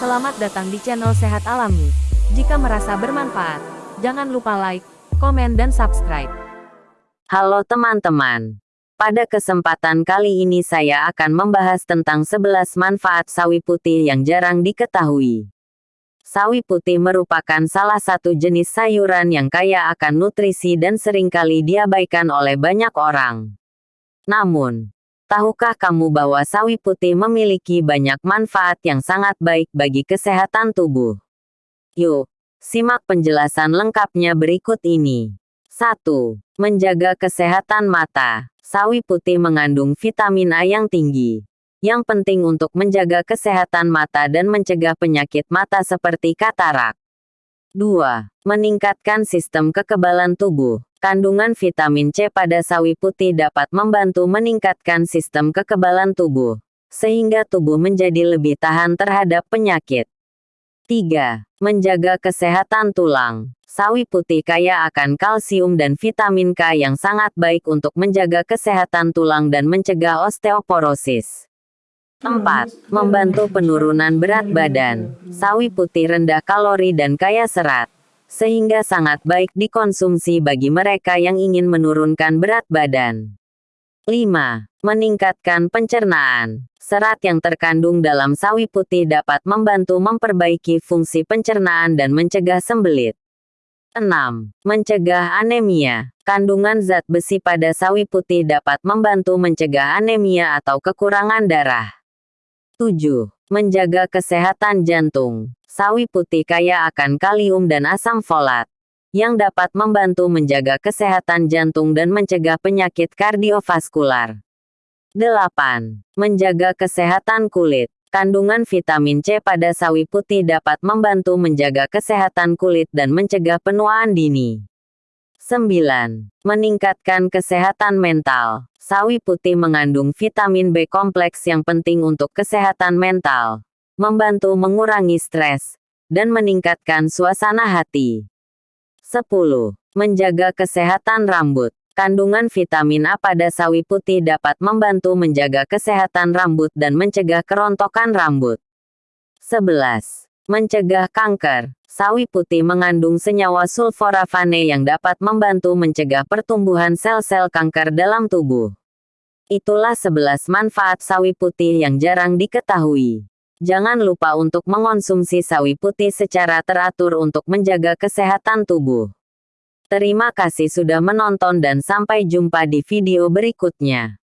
Selamat datang di channel Sehat Alami. Jika merasa bermanfaat, jangan lupa like, komen dan subscribe. Halo teman-teman. Pada kesempatan kali ini saya akan membahas tentang 11 manfaat sawi putih yang jarang diketahui. Sawi putih merupakan salah satu jenis sayuran yang kaya akan nutrisi dan sering kali diabaikan oleh banyak orang. Namun, tahukah kamu bahwa sawi putih memiliki banyak manfaat yang sangat baik bagi kesehatan tubuh? Yuk, simak penjelasan lengkapnya berikut ini. 1. Menjaga kesehatan mata. Sawi putih mengandung vitamin A yang tinggi, yang penting untuk menjaga kesehatan mata dan mencegah penyakit mata seperti katarak. 2. Meningkatkan sistem kekebalan tubuh. Kandungan vitamin C pada sawi putih dapat membantu meningkatkan sistem kekebalan tubuh, sehingga tubuh menjadi lebih tahan terhadap penyakit. 3. Menjaga kesehatan tulang. Sawi putih kaya akan kalsium dan vitamin K yang sangat baik untuk menjaga kesehatan tulang dan mencegah osteoporosis. 4. Membantu penurunan berat badan. Sawi putih rendah kalori dan kaya serat, sehingga sangat baik dikonsumsi bagi mereka yang ingin menurunkan berat badan. 5. Meningkatkan pencernaan. Serat yang terkandung dalam sawi putih dapat membantu memperbaiki fungsi pencernaan dan mencegah sembelit. 6. Mencegah anemia. Kandungan zat besi pada sawi putih dapat membantu mencegah anemia atau kekurangan darah. 7. Menjaga kesehatan jantung. Sawi putih kaya akan kalium dan asam folat, yang dapat membantu menjaga kesehatan jantung dan mencegah penyakit kardiovaskular. 8. Menjaga kesehatan kulit. Kandungan vitamin C pada sawi putih dapat membantu menjaga kesehatan kulit dan mencegah penuaan dini. 9. Meningkatkan kesehatan mental. Sawi putih mengandung vitamin B kompleks yang penting untuk kesehatan mental, membantu mengurangi stres, dan meningkatkan suasana hati. 10. Menjaga kesehatan rambut. Kandungan vitamin A pada sawi putih dapat membantu menjaga kesehatan rambut dan mencegah kerontokan rambut. 11. Mencegah kanker. Sawi putih mengandung senyawa sulforafane yang dapat membantu mencegah pertumbuhan sel-sel kanker dalam tubuh. Itulah 11 manfaat sawi putih yang jarang diketahui. Jangan lupa untuk mengonsumsi sawi putih secara teratur untuk menjaga kesehatan tubuh. Terima kasih sudah menonton dan sampai jumpa di video berikutnya.